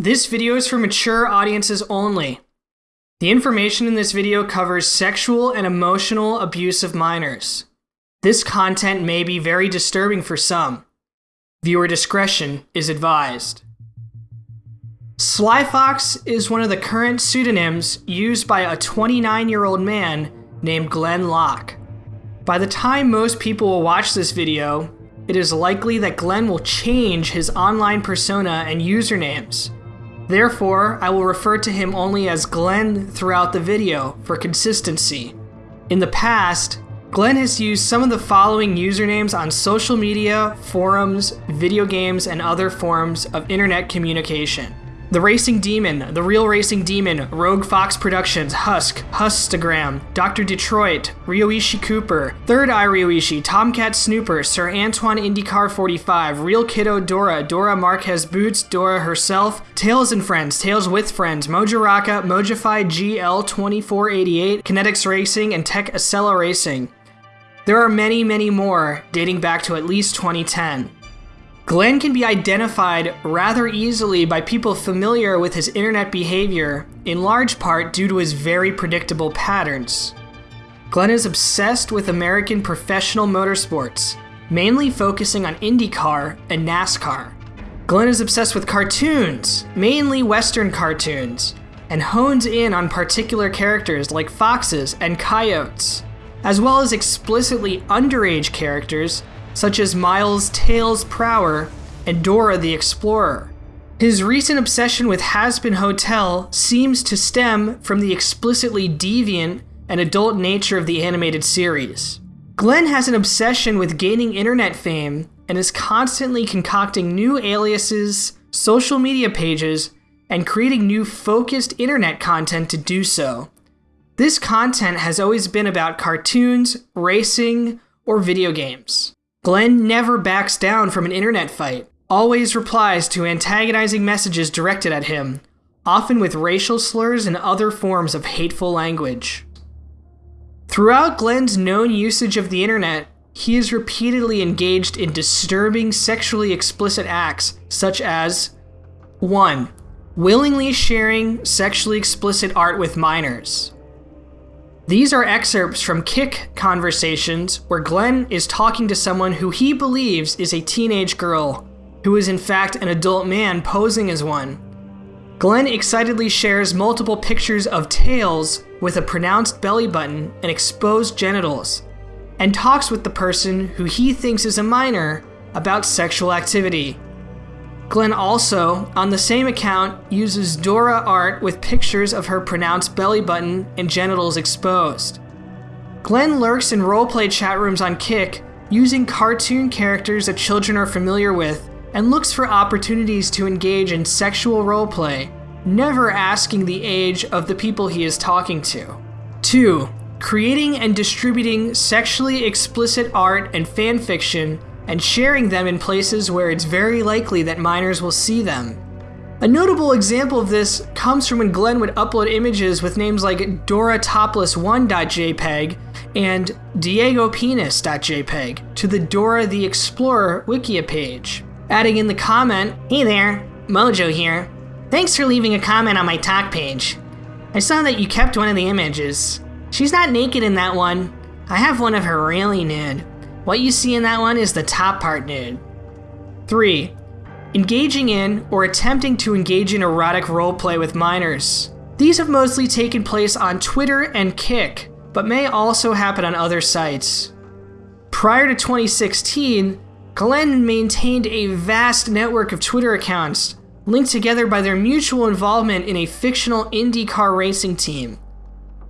This video is for mature audiences only. The information in this video covers sexual and emotional abuse of minors. This content may be very disturbing for some. Viewer discretion is advised. Sly Fox is one of the current pseudonyms used by a 29 year old man named Glenn Locke. By the time most people will watch this video, it is likely that Glenn will change his online persona and usernames Therefore, I will refer to him only as Glenn throughout the video for consistency. In the past, Glenn has used some of the following usernames on social media, forums, video games, and other forms of internet communication. The Racing Demon, The Real Racing Demon, Rogue Fox Productions, Husk, Hustagram, Dr. Detroit, Ryoichi Cooper, Third Eye Ryoichi, Tomcat Snooper, Sir Antoine IndyCar 45, Real Kiddo Dora, Dora Marquez Boots, Dora herself, Tails and Friends, Tails with Friends, Mojaraka, Mojify GL2488, Kinetics Racing, and Tech Acela Racing. There are many, many more, dating back to at least 2010. Glenn can be identified rather easily by people familiar with his internet behavior, in large part due to his very predictable patterns. Glenn is obsessed with American professional motorsports, mainly focusing on IndyCar and NASCAR. Glenn is obsessed with cartoons, mainly Western cartoons, and hones in on particular characters like foxes and coyotes, as well as explicitly underage characters such as Miles Tails Prower and Dora the Explorer. His recent obsession with Hazbin Hotel seems to stem from the explicitly deviant and adult nature of the animated series. Glenn has an obsession with gaining internet fame and is constantly concocting new aliases, social media pages, and creating new focused internet content to do so. This content has always been about cartoons, racing, or video games. Glenn never backs down from an internet fight, always replies to antagonizing messages directed at him, often with racial slurs and other forms of hateful language. Throughout Glenn's known usage of the internet, he is repeatedly engaged in disturbing sexually explicit acts, such as 1. Willingly sharing sexually explicit art with minors. These are excerpts from Kik conversations where Glenn is talking to someone who he believes is a teenage girl, who is in fact an adult man posing as one. Glenn excitedly shares multiple pictures of tails with a pronounced belly button and exposed genitals, and talks with the person who he thinks is a minor about sexual activity. Glenn also, on the same account, uses Dora art with pictures of her pronounced belly button and genitals exposed. Glenn lurks in roleplay chat rooms on Kik, using cartoon characters that children are familiar with, and looks for opportunities to engage in sexual roleplay, never asking the age of the people he is talking to. 2. Creating and distributing sexually explicit art and fanfiction and sharing them in places where it's very likely that minors will see them. A notable example of this comes from when Glenn would upload images with names like Dora Topless1.jpg and DiegoPenis.jpg to the Dora the Explorer Wikia page, adding in the comment, Hey there, Mojo here. Thanks for leaving a comment on my talk page. I saw that you kept one of the images. She's not naked in that one. I have one of her really nude. What you see in that one is the top part nude. 3. Engaging in or attempting to engage in erotic roleplay with minors. These have mostly taken place on Twitter and Kik, but may also happen on other sites. Prior to 2016, Glenn maintained a vast network of Twitter accounts linked together by their mutual involvement in a fictional IndyCar racing team.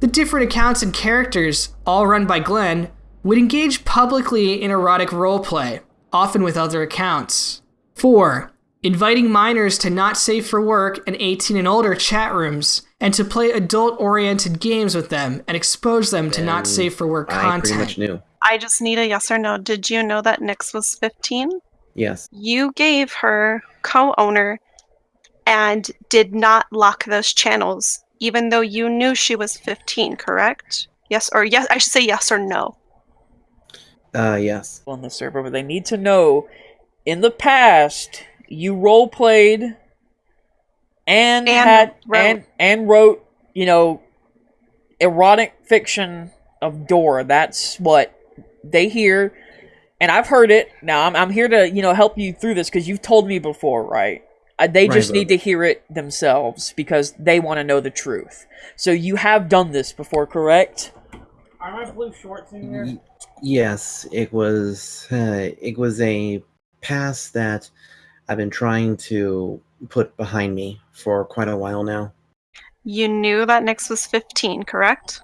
The different accounts and characters, all run by Glenn, would engage publicly in erotic roleplay, often with other accounts. 4. Inviting minors to not safe for work and 18 and older chat rooms, and to play adult oriented games with them and expose them to not safe for work I content. pretty much knew. I just need a yes or no. Did you know that Nyx was 15? Yes. You gave her co owner and did not lock those channels, even though you knew she was 15, correct? Yes, or yes, I should say yes or no. Uh, yes. on the server, but they need to know in the past you role played and, And had wrote- and and wrote you know erotic fiction of Dora. That's what they hear, and I've heard it. Now I'm I'm here to you know help you through this because you've told me before, right? Uh, they Right, just but- need to hear it themselves because they want to know the truth. So you have done this before, correct? Are my blue shorts in Y- yes, it was. Uh, it was a past that I've been trying to put behind me for quite a while now. You knew that Nyx was 15, correct?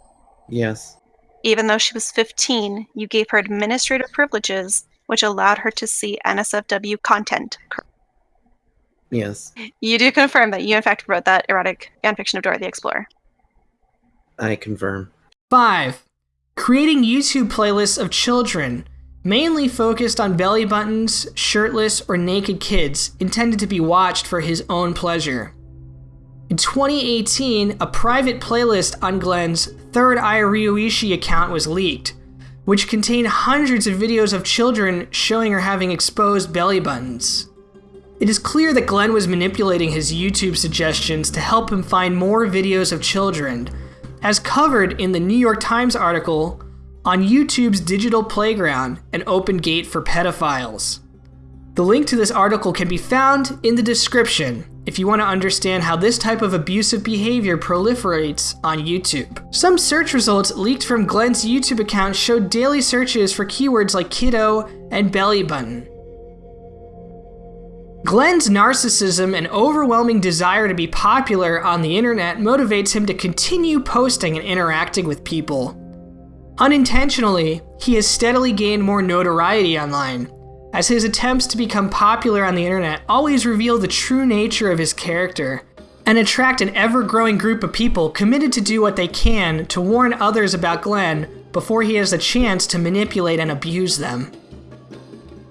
Yes. Even though she was 15, you gave her administrative privileges, which allowed her to see NSFW content. cor- Yes. You do confirm that you, in fact, wrote that erotic fanfiction of Dora the Explorer. I confirm. 5. Creating YouTube playlists of children, mainly focused on belly buttons, shirtless, or naked kids, intended to be watched for his own pleasure. In 2018, a private playlist on Glenn's third Iryoishi account was leaked, which contained hundreds of videos of children showing or having exposed belly buttons. It is clear that Glenn was manipulating his YouTube suggestions to help him find more videos of children, as covered in the New York Times article on YouTube's Digital Playground, an open gate for pedophiles. The link to this article can be found in the description if you want to understand how this type of abusive behavior proliferates on YouTube. Some search results leaked from Glenn's YouTube account showed daily searches for keywords like kiddo and belly button. Glenn's narcissism and overwhelming desire to be popular on the internet motivates him to continue posting and interacting with people. Unintentionally, he has steadily gained more notoriety online, as his attempts to become popular on the internet always reveal the true nature of his character and attract an ever growing group of people committed to do what they can to warn others about Glenn before he has a chance to manipulate and abuse them.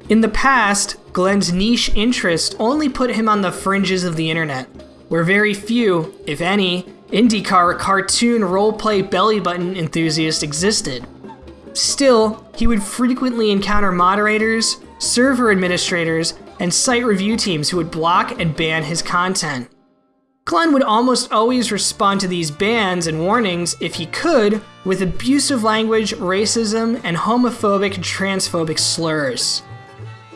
In the past, Glenn's niche interest only put him on the fringes of the internet, where very few, if any, IndyCar cartoon roleplay belly button enthusiasts existed. Still, he would frequently encounter moderators, server administrators, and site review teams who would block and ban his content. Glenn would almost always respond to these bans and warnings, if he could, with abusive language, racism, and homophobic and transphobic slurs.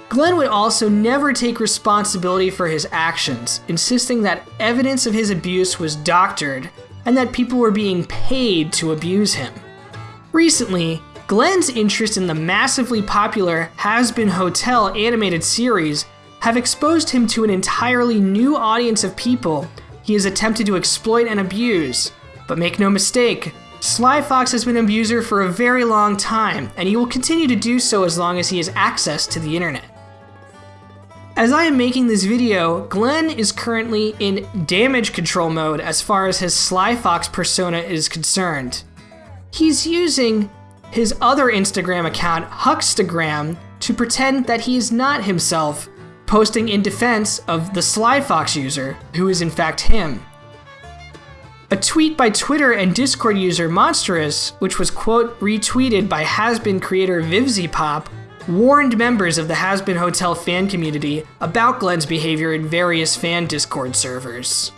Glenn would also never take responsibility for his actions, insisting that evidence of his abuse was doctored and that people were being paid to abuse him. Recently, Glenn's interest in the massively popular Hazbin Hotel animated series have exposed him to an entirely new audience of people he has attempted to exploit and abuse. But make no mistake, Sly Fox has been an abuser for a very long time, and he will continue to do so as long as he has access to the internet. As I am making this video, Glenn is currently in damage control mode as far as his Sly Fox persona is concerned. He's using his other Instagram account, Huckstagram, to pretend that he is not himself, posting in defense of the Sly Fox user, who is in fact him. A tweet by Twitter and Discord user Monstrous, which was quote retweeted by Hazbin creator VivziePop, warned members of the Hazbin Hotel fan community about Glenn's behavior in various fan Discord servers.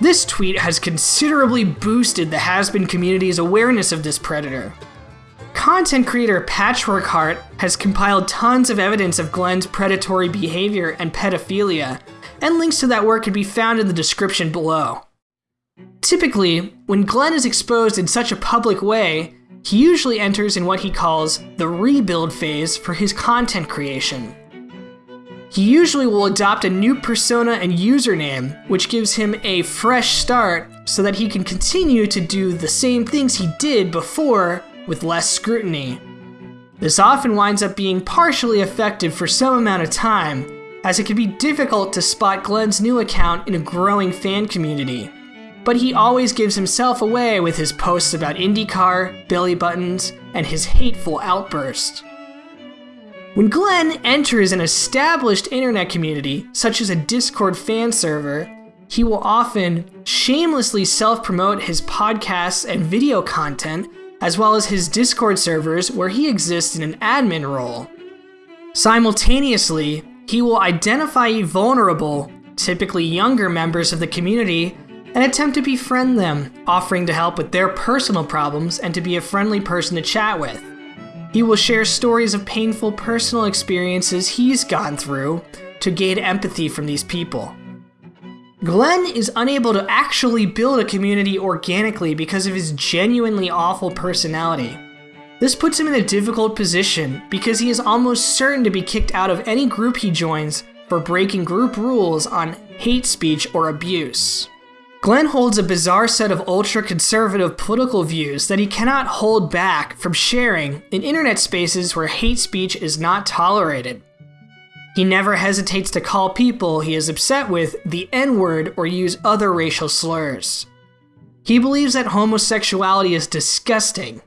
This tweet has considerably boosted the Hazbin community's awareness of this predator. Content creator Patchwork Heart has compiled tons of evidence of Glenn's predatory behavior and pedophilia, and links to that work can be found in the description below. Typically, when Glenn is exposed in such a public way, he usually enters in what he calls the rebuild phase for his content creation. He usually will adopt a new persona and username, which gives him a fresh start so that he can continue to do the same things he did before with less scrutiny. This often winds up being partially effective for some amount of time, as it can be difficult to spot Glenn's new account in a growing fan community. But he always gives himself away with his posts about IndyCar, belly buttons, and his hateful outbursts. When Glenn enters an established internet community, such as a Discord fan server, he will often shamelessly self promote his podcasts and video content, as well as his Discord servers where he exists in an admin role. Simultaneously, he will identify vulnerable typically younger members of the community, and attempt to befriend them, offering to help with their personal problems and to be a friendly person to chat with. He will share stories of painful personal experiences he's gone through to gain empathy from these people. Glenn is unable to actually build a community organically because of his genuinely awful personality. This puts him in a difficult position because he is almost certain to be kicked out of any group he joins for breaking group rules on hate speech or abuse. Glenn holds a bizarre set of ultra conservative political views that he cannot hold back from sharing in internet spaces where hate speech is not tolerated. He never hesitates to call people he is upset with the N word or use other racial slurs. He believes that homosexuality is disgusting,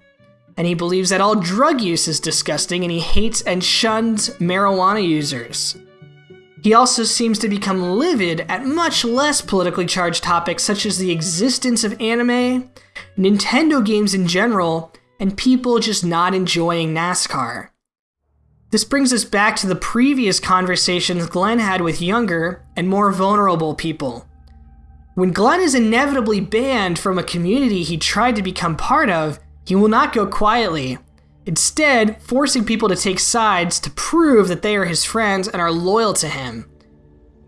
and he believes that all drug use is disgusting, and he hates and shuns marijuana users. He also seems to become livid at much less politically charged topics such as the existence of anime, Nintendo games in general, and people just not enjoying NASCAR. This brings us back to the previous conversations Glenn had with younger and more vulnerable people. When Glenn is inevitably banned from a community he tried to become part of, he will not go quietly, instead, forcing people to take sides to prove that they are his friends and are loyal to him.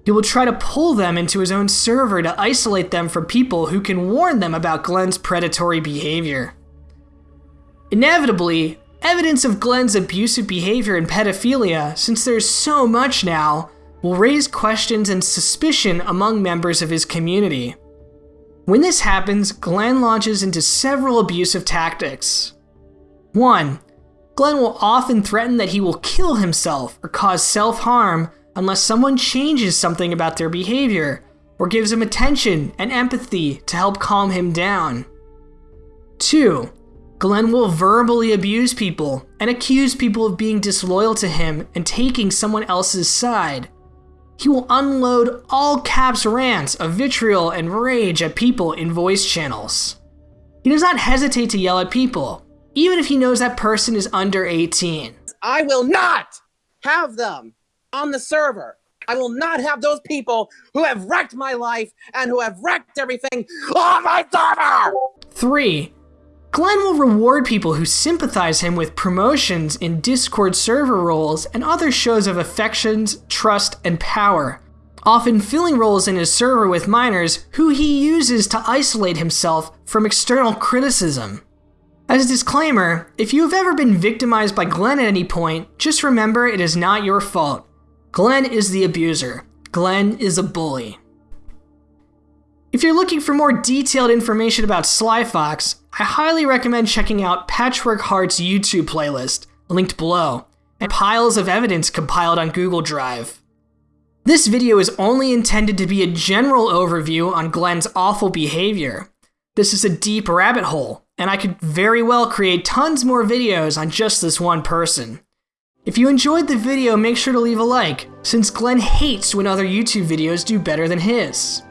He will try to pull them into his own server to isolate them from people who can warn them about Glenn's predatory behavior. Inevitably, Evidence of Glenn's abusive behavior and pedophilia, since there's so much now, will raise questions and suspicion among members of his community. When this happens, Glenn launches into several abusive tactics. 1. Glenn will often threaten that he will kill himself or cause self harm unless someone changes something about their behavior or gives him attention and empathy to help calm him down. 2. Glenn will verbally abuse people and accuse people of being disloyal to him and taking someone else's side. He will unload all caps rants of vitriol and rage at people in voice channels. He does not hesitate to yell at people, even if he knows that person is under 18. I will not have them on the server. I will not have those people who have wrecked my life and who have wrecked everything on my server! 3. Glenn will reward people who sympathize him with promotions in Discord server roles and other shows of affections, trust, and power, often filling roles in his server with minors who he uses to isolate himself from external criticism. As a disclaimer, if you have ever been victimized by Glenn at any point, just remember it is not your fault. Glenn is the abuser. Glenn is a bully. If you're looking for more detailed information about Sly Fox, I highly recommend checking out Patchwork Heart's YouTube playlist, linked below, and piles of evidence compiled on Google Drive. This video is only intended to be a general overview on Glenn's awful behavior. This is a deep rabbit hole, and I could very well create tons more videos on just this one person. If you enjoyed the video, make sure to leave a like, since Glenn hates when other YouTube videos do better than his.